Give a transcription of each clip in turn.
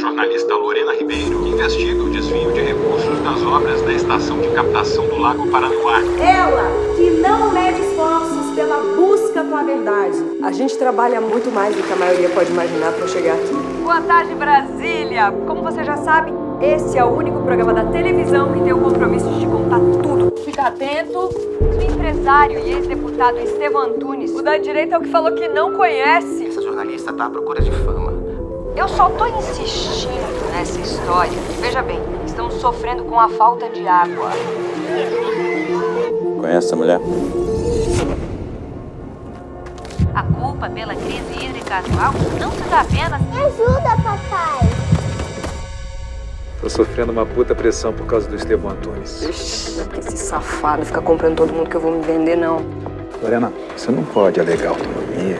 jornalista Lorena Ribeiro, que investiga o desvio de recursos das obras da estação de captação do Lago Paranoá. Ela que não mede esforços pela busca com a verdade. A gente trabalha muito mais do que a maioria pode imaginar para chegar aqui. Boa tarde, Brasília! Como você já sabe, esse é o único programa da televisão que tem o compromisso de contar tudo. Fica atento. O empresário e ex-deputado Estevam Antunes, o da direita é o que falou que não conhece. Essa jornalista tá à procura de fama. Eu só tô insistindo nessa história. Veja bem, estamos sofrendo com a falta de água. Conhece essa mulher? A culpa pela crise hídrica atual não se dá apenas... Me ajuda, papai! Tô sofrendo uma puta pressão por causa do Estevão Antunes. Ixi, esse safado fica comprando todo mundo que eu vou me vender, não. Lorena, você não pode alegar autonomia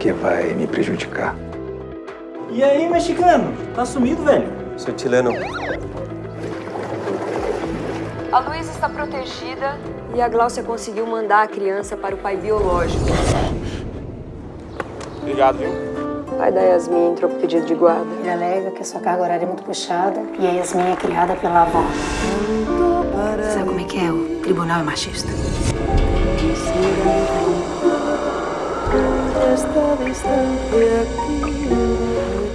que vai me prejudicar. E aí, mexicano? Tá sumido, velho? Sou chileno. A Luísa está protegida e a Gláucia conseguiu mandar a criança para o pai biológico. Obrigado, viu? O pai da Yasmin entrou com pedido de guarda. Ele alega que a sua carga horária é muito puxada e a Yasmin é criada pela avó. Sabe como é que é? O tribunal é machista. cada instante aquí.